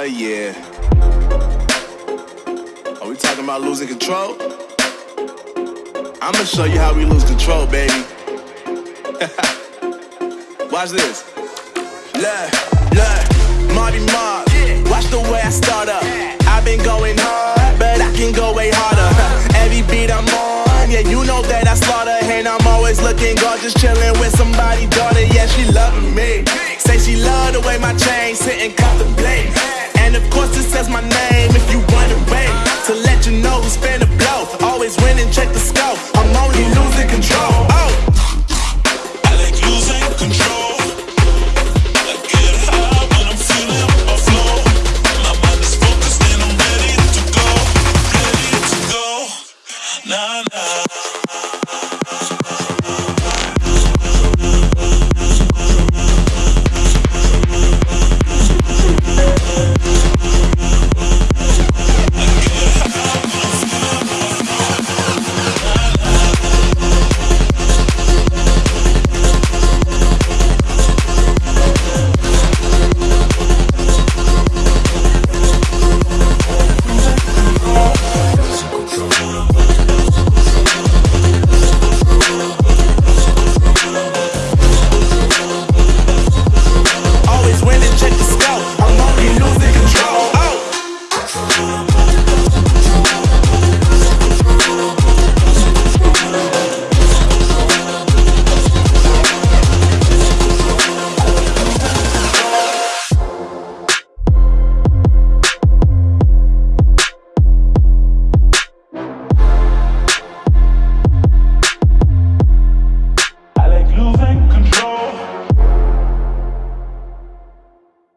Oh yeah. Are we talking about losing control? I'ma show you how we lose control, baby. Watch this. Look, look, Marty Mark. Watch the way I start up. I've been going hard, but I can go way harder. Every beat I'm on, yeah, you know that I slaughter. And I'm always looking gorgeous, chilling with somebody says my name if you run away. To let you know who's finna blow. Always winning, check the scope. I'm only losing control. Oh. I like losing control. I get high when I'm feeling my flow. My mind is focused and I'm ready to go. Ready to go. Nah.